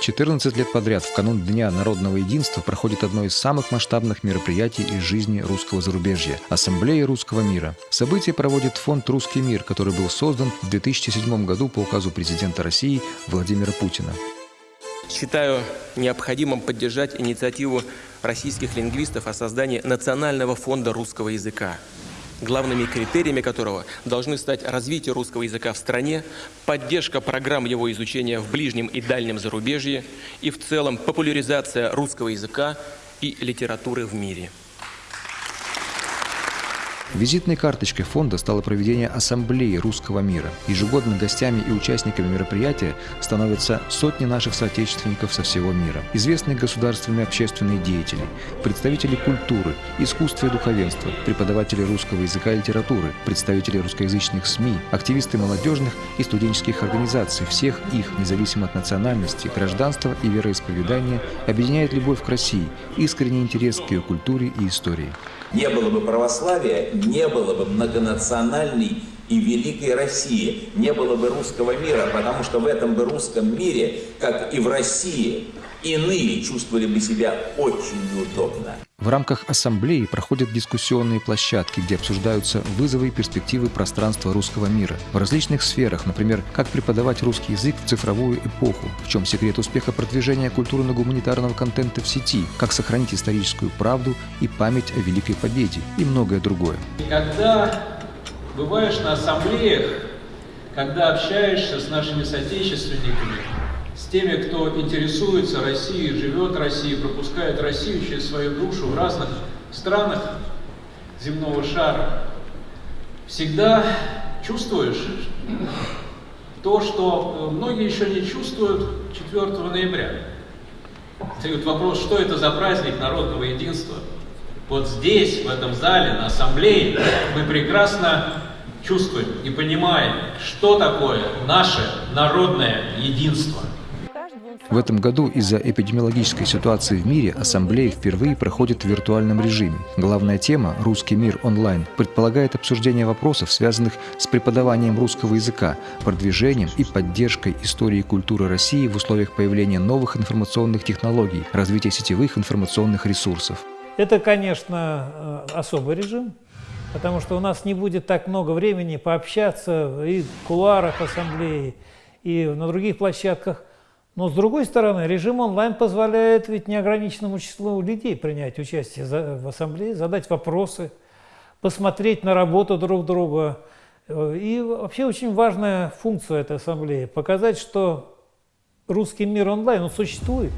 14 лет подряд в канун Дня народного единства проходит одно из самых масштабных мероприятий из жизни русского зарубежья – Ассамблея русского мира. Событие проводит фонд «Русский мир», который был создан в 2007 году по указу президента России Владимира Путина. Считаю необходимым поддержать инициативу российских лингвистов о создании Национального фонда русского языка – главными критериями которого должны стать развитие русского языка в стране, поддержка программ его изучения в ближнем и дальнем зарубежье и в целом популяризация русского языка и литературы в мире. Визитной карточкой фонда стало проведение Ассамблеи русского мира. Ежегодно гостями и участниками мероприятия становятся сотни наших соотечественников со всего мира. Известные государственные общественные деятели, представители культуры, искусства и духовенства, преподаватели русского языка и литературы, представители русскоязычных СМИ, активисты молодежных и студенческих организаций. Всех их, независимо от национальности, гражданства и вероисповедания, объединяет любовь к России, искренний интерес к ее культуре и истории. Не было бы православия, не было бы многонациональной и великой России, не было бы русского мира, потому что в этом бы русском мире, как и в России, иные чувствовали бы себя очень неудобно. В рамках ассамблеи проходят дискуссионные площадки, где обсуждаются вызовы и перспективы пространства русского мира в различных сферах, например, как преподавать русский язык в цифровую эпоху, в чем секрет успеха продвижения культурно-гуманитарного контента в сети, как сохранить историческую правду и память о Великой Победе и многое другое. Когда бываешь на ассамблеях, когда общаешься с нашими соотечественниками, теми, кто интересуется Россией, живет Россией, пропускает Россию через свою душу в разных странах земного шара, всегда чувствуешь то, что многие еще не чувствуют 4 ноября. Встает вопрос, что это за праздник народного единства? Вот здесь, в этом зале, на ассамблее, мы прекрасно чувствуем и понимаем, что такое наше народное единство. В этом году из-за эпидемиологической ситуации в мире ассамблея впервые проходит в виртуальном режиме. Главная тема «Русский мир онлайн» предполагает обсуждение вопросов, связанных с преподаванием русского языка, продвижением и поддержкой истории и культуры России в условиях появления новых информационных технологий, развития сетевых информационных ресурсов. Это, конечно, э, особый режим, потому что у нас не будет так много времени пообщаться и в кулуарах ассамблеи, и на других площадках. Но с другой стороны, режим онлайн позволяет ведь неограниченному числу людей принять участие в ассамблее, задать вопросы, посмотреть на работу друг друга. И вообще очень важная функция этой ассамблеи – показать, что русский мир онлайн, он существует.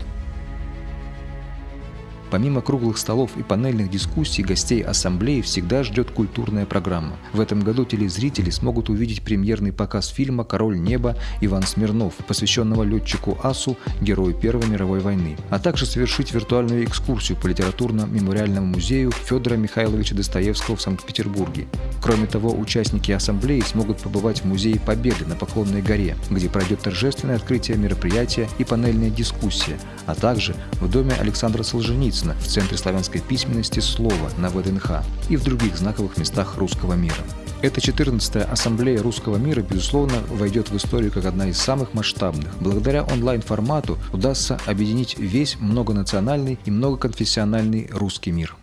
Помимо круглых столов и панельных дискуссий, гостей ассамблеи всегда ждет культурная программа. В этом году телезрители смогут увидеть премьерный показ фильма «Король неба» Иван Смирнов, посвященного летчику Асу, герою Первой мировой войны, а также совершить виртуальную экскурсию по литературно-мемориальному музею Федора Михайловича Достоевского в Санкт-Петербурге. Кроме того, участники ассамблеи смогут побывать в Музее Победы на Поклонной горе, где пройдет торжественное открытие мероприятия и панельная дискуссия, а также в доме Александра Солженицына Солнцина в Центре славянской письменности «Слово» на ВДНХ и в других знаковых местах русского мира. Эта 14-я ассамблея русского мира, безусловно, войдет в историю как одна из самых масштабных. Благодаря онлайн-формату удастся объединить весь многонациональный и многоконфессиональный русский мир.